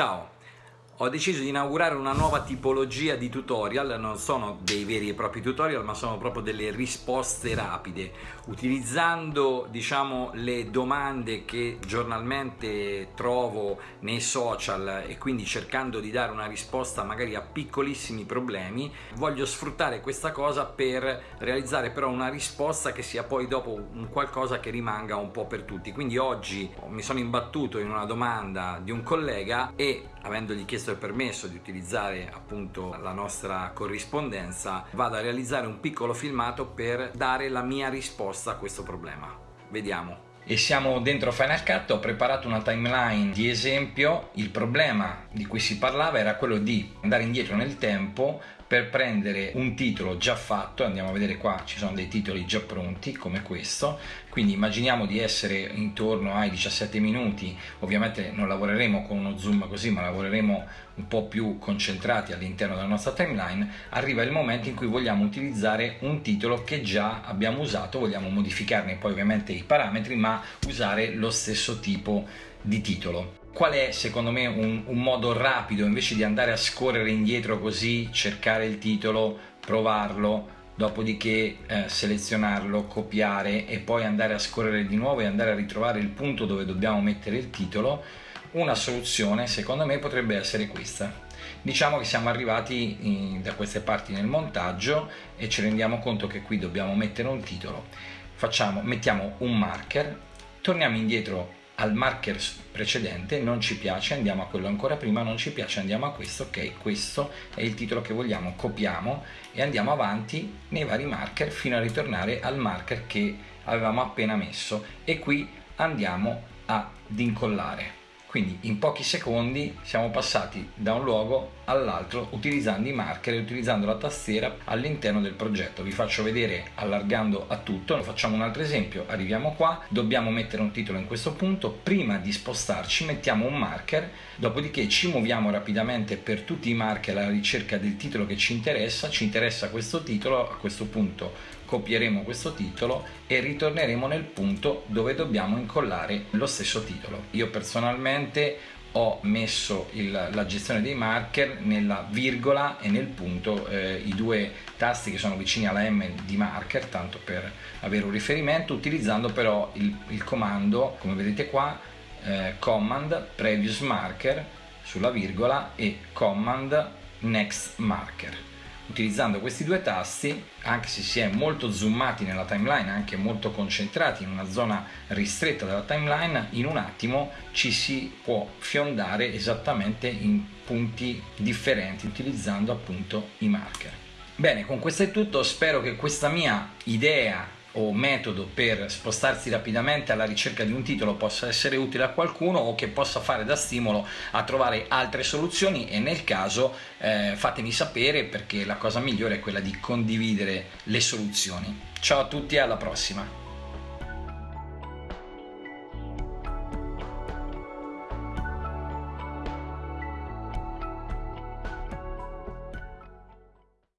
Ciao! Ho deciso di inaugurare una nuova tipologia di tutorial, non sono dei veri e propri tutorial ma sono proprio delle risposte rapide, utilizzando diciamo le domande che giornalmente trovo nei social e quindi cercando di dare una risposta magari a piccolissimi problemi, voglio sfruttare questa cosa per realizzare però una risposta che sia poi dopo un qualcosa che rimanga un po' per tutti. Quindi oggi mi sono imbattuto in una domanda di un collega e avendogli chiesto il permesso di utilizzare appunto la nostra corrispondenza vado a realizzare un piccolo filmato per dare la mia risposta a questo problema. Vediamo. E siamo dentro Final Cut, ho preparato una timeline di esempio, il problema di cui si parlava era quello di andare indietro nel tempo per prendere un titolo già fatto, andiamo a vedere qua ci sono dei titoli già pronti come questo, quindi immaginiamo di essere intorno ai 17 minuti, ovviamente non lavoreremo con uno zoom così ma lavoreremo un po' più concentrati all'interno della nostra timeline, arriva il momento in cui vogliamo utilizzare un titolo che già abbiamo usato, vogliamo modificarne poi ovviamente i parametri ma usare lo stesso tipo di titolo. Qual è secondo me un, un, modo rapido invece di andare a scorrere indietro così, cercare il titolo, provarlo, dopodiché eh, selezionarlo, copiare e poi andare a scorrere di nuovo e andare a ritrovare il punto dove dobbiamo mettere il titolo? Una soluzione secondo me potrebbe essere questa. Diciamo che siamo arrivati in, da queste parti nel montaggio e ci rendiamo conto che qui dobbiamo mettere un titolo. Facciamo, mettiamo un marker, torniamo indietro al marker precedente non ci piace andiamo a quello ancora prima non ci piace andiamo a questo ok questo è il titolo che vogliamo copiamo e andiamo avanti nei vari marker fino a ritornare al marker che avevamo appena messo. E qui andiamo ad incollare quindi in pochi secondi siamo passati da un luogo all'altro utilizzando i marker e utilizzando la tastiera all'interno del progetto. Vi faccio vedere allargando a tutto. Facciamo un altro esempio. Arriviamo qua. Dobbiamo mettere un titolo in questo punto. Prima di spostarci mettiamo un marker. Dopodiché ci muoviamo rapidamente per tutti i marker alla ricerca del titolo che ci interessa. Ci interessa questo titolo. A questo punto copieremo questo titolo e ritorneremo nel punto dove dobbiamo incollare lo stesso titolo. Io personalmente ho messo il, la gestione dei marker nella virgola e nel punto, eh, i due tasti che sono vicini alla M di marker, tanto per avere un riferimento, utilizzando però il, il comando, come vedete qua, eh, command previous marker sulla virgola e command next marker utilizzando questi due tasti anche se si è molto zoomati nella timeline anche molto concentrati in una zona ristretta della timeline in un attimo ci si può fiondare esattamente in punti differenti utilizzando appunto i marker. Bene con questo è tutto. Spero che questa mia idea o metodo per spostarsi rapidamente alla ricerca di un titolo possa essere utile a qualcuno o che possa fare da stimolo a trovare altre soluzioni e nel caso eh, fatemi sapere perché la cosa migliore è quella di condividere le soluzioni. Ciao a tutti e alla prossima!